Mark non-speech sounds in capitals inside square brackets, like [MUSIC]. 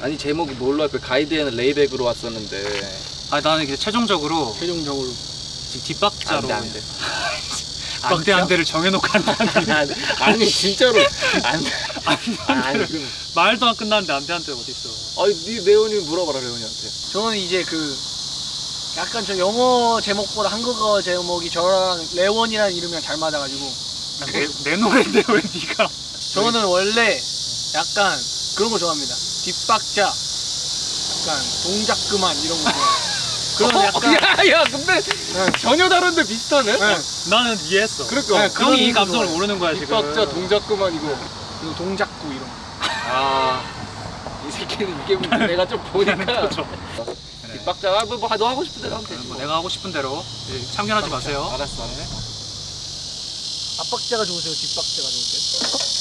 아니 제목이 뭘로 할까? 가이드에는 레이백으로 왔었는데. 아 나는 이제 최종적으로 최종적으로. 지금 뒷박자로 안돼 안돼. 뒷박대 [LAUGHS] 한 대를 정해놓고 한다는 아니 진짜로. 안돼. 아니 그럼. 말도 안 끝났는데 안돼 한대 어딨어? 아니 네 레온이 물어봐라 레온이한테? 저는 이제 그 약간 저 영어 제목보다 한국어 제목이 저랑 레원이라는 이름이랑 잘 맞아가지고. 내, 내 노래인데 왜 네가? 저는 원래 약간 그런 거 좋아합니다 뒷박자. 약간 동작 그만 이런 거. [LAUGHS] 그런 약간 야 야 근데 네. 전혀 다른데 비슷하네? 네. 나는 이해했어. 그러니까. 네, 그런 형이 이거 감성을 좋아해요. 모르는 거야 지금. 뒷박자 동작 그만 이거 그리고 동작구 이런 거. [LAUGHS] 아이 새끼는 이게 문제. 내가 좀 보니까. [LAUGHS] 그렇죠. 뒷박자 뭐, 뭐, 너 하고 싶은 대로 하면 되지 뭐 뭐. 내가 하고 싶은 대로. 예, 참견하지 마세요. 알았어 알았어. 앞박자가 좋으세요? 뒷박자가 좋으세요